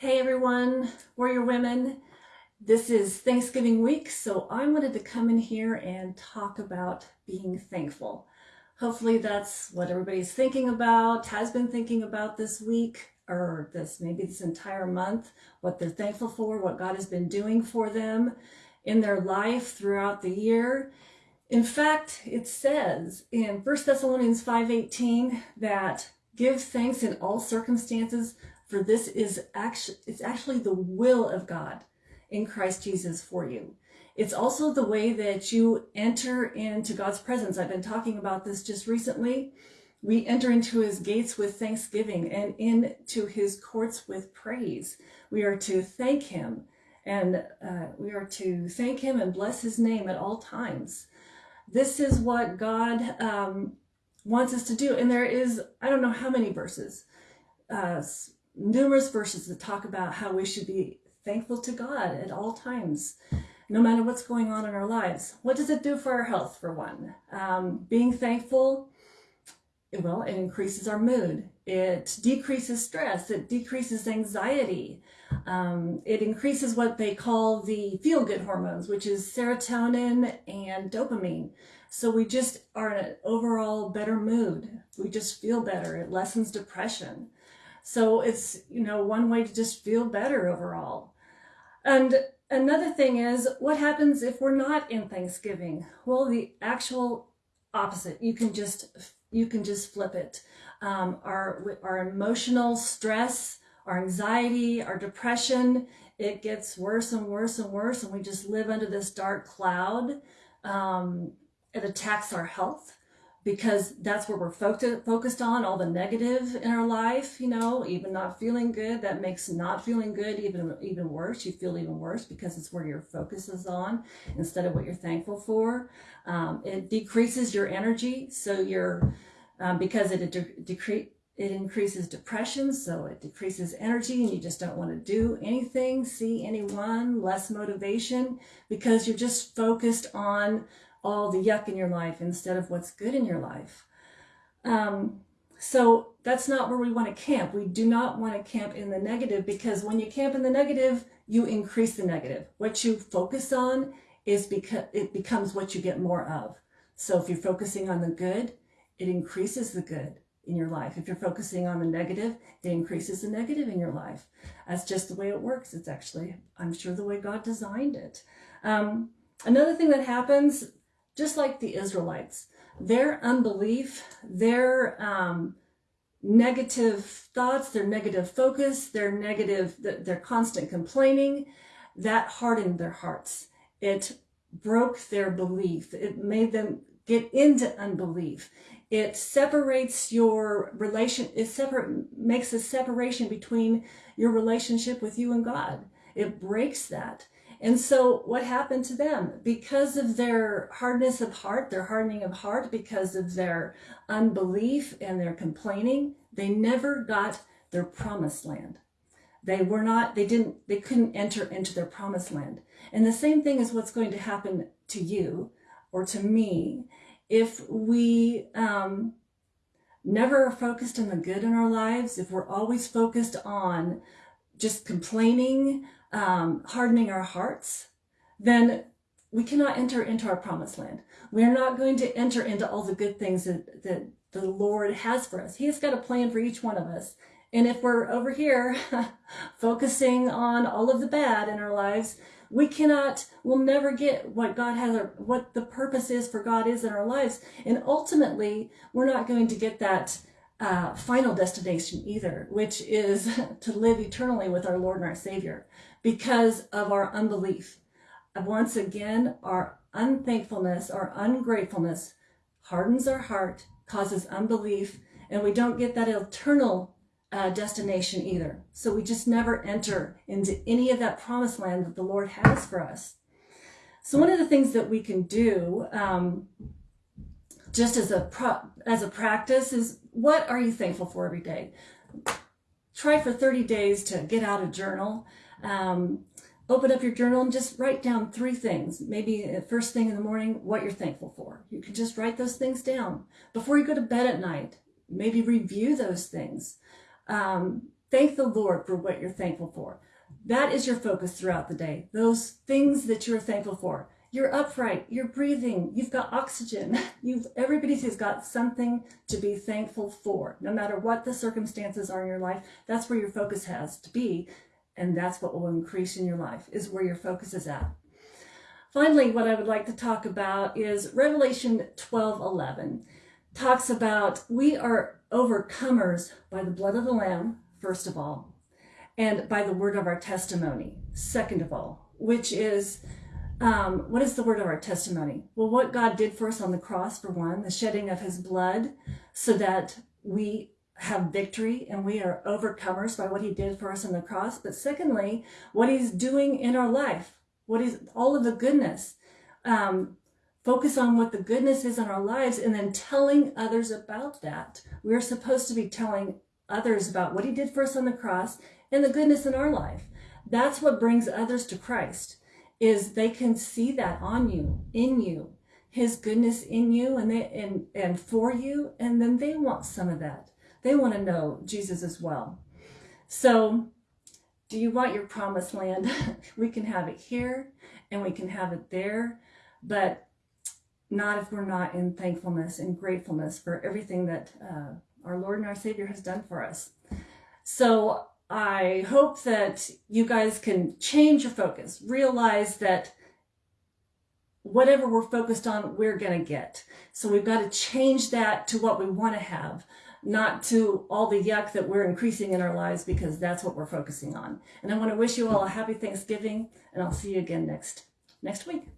Hey everyone, Warrior Women. This is Thanksgiving week, so I wanted to come in here and talk about being thankful. Hopefully that's what everybody's thinking about, has been thinking about this week, or this maybe this entire month, what they're thankful for, what God has been doing for them in their life throughout the year. In fact, it says in 1 Thessalonians 5:18 that give thanks in all circumstances, for this is actually it's actually the will of God in Christ Jesus for you. It's also the way that you enter into God's presence. I've been talking about this just recently. We enter into his gates with thanksgiving and into his courts with praise. We are to thank him and uh, we are to thank him and bless his name at all times. This is what God um, wants us to do. And there is, I don't know how many verses, uh, numerous verses that talk about how we should be thankful to God at all times, no matter what's going on in our lives. What does it do for our health, for one? Um, being thankful, well, it increases our mood. It decreases stress. It decreases anxiety. Um, it increases what they call the feel-good hormones, which is serotonin and dopamine. So we just are in an overall better mood. We just feel better. It lessens depression. So it's, you know, one way to just feel better overall. And another thing is what happens if we're not in Thanksgiving? Well, the actual opposite. You can just, you can just flip it. Um, our, our emotional stress, our anxiety, our depression, it gets worse and worse and worse. And we just live under this dark cloud. Um, it attacks our health because that's where we're focused on all the negative in our life, you know, even not feeling good, that makes not feeling good even, even worse. You feel even worse because it's where your focus is on instead of what you're thankful for. Um, it decreases your energy. So you're, um, because it de decrease, it increases depression, so it decreases energy and you just don't want to do anything, see anyone, less motivation because you're just focused on all the yuck in your life instead of what's good in your life. Um, so that's not where we want to camp. We do not want to camp in the negative because when you camp in the negative, you increase the negative. What you focus on is because it becomes what you get more of. So if you're focusing on the good, it increases the good in your life. If you're focusing on the negative, it increases the negative in your life. That's just the way it works. It's actually, I'm sure, the way God designed it. Um, another thing that happens just like the Israelites. Their unbelief, their um, negative thoughts, their negative focus, their negative, their constant complaining, that hardened their hearts. It broke their belief. It made them get into unbelief. It separates your relation, it separate, makes a separation between your relationship with you and God. It breaks that. And so what happened to them? Because of their hardness of heart, their hardening of heart, because of their unbelief and their complaining, they never got their promised land. They were not, they didn't, they couldn't enter into their promised land. And the same thing is what's going to happen to you or to me if we um, never are focused on the good in our lives, if we're always focused on just complaining, um, hardening our hearts, then we cannot enter into our promised land. We are not going to enter into all the good things that, that the Lord has for us. He has got a plan for each one of us. And if we're over here focusing on all of the bad in our lives, we cannot, we'll never get what God has, or what the purpose is for God is in our lives. And ultimately, we're not going to get that uh, final destination either, which is to live eternally with our Lord and our Savior because of our unbelief. Once again, our unthankfulness, our ungratefulness hardens our heart, causes unbelief, and we don't get that eternal uh, destination either. So we just never enter into any of that promised land that the Lord has for us. So one of the things that we can do um, just as a pro as a practice is what are you thankful for every day? Try for 30 days to get out a journal. Um, open up your journal and just write down three things. Maybe first thing in the morning, what you're thankful for. You can just write those things down. Before you go to bed at night, maybe review those things. Um, thank the Lord for what you're thankful for. That is your focus throughout the day. Those things that you're thankful for. You're upright, you're breathing, you've got oxygen. You've everybody's got something to be thankful for. No matter what the circumstances are in your life, that's where your focus has to be. And that's what will increase in your life, is where your focus is at. Finally, what I would like to talk about is Revelation 12 11 talks about we are overcomers by the blood of the Lamb, first of all, and by the word of our testimony, second of all, which is um, what is the word of our testimony? Well, what God did for us on the cross, for one, the shedding of his blood, so that we have victory and we are overcomers by what he did for us on the cross. But secondly, what he's doing in our life, what is all of the goodness. Um, focus on what the goodness is in our lives and then telling others about that. We're supposed to be telling others about what he did for us on the cross and the goodness in our life. That's what brings others to Christ is they can see that on you, in you, his goodness in you and they and and for you and then they want some of that. They want to know Jesus as well. So, do you want your promised land? we can have it here and we can have it there, but not if we're not in thankfulness and gratefulness for everything that uh, our Lord and our Savior has done for us. So I hope that you guys can change your focus, realize that whatever we're focused on, we're going to get. So we've got to change that to what we want to have, not to all the yuck that we're increasing in our lives because that's what we're focusing on. And I want to wish you all a happy Thanksgiving and I'll see you again next next week.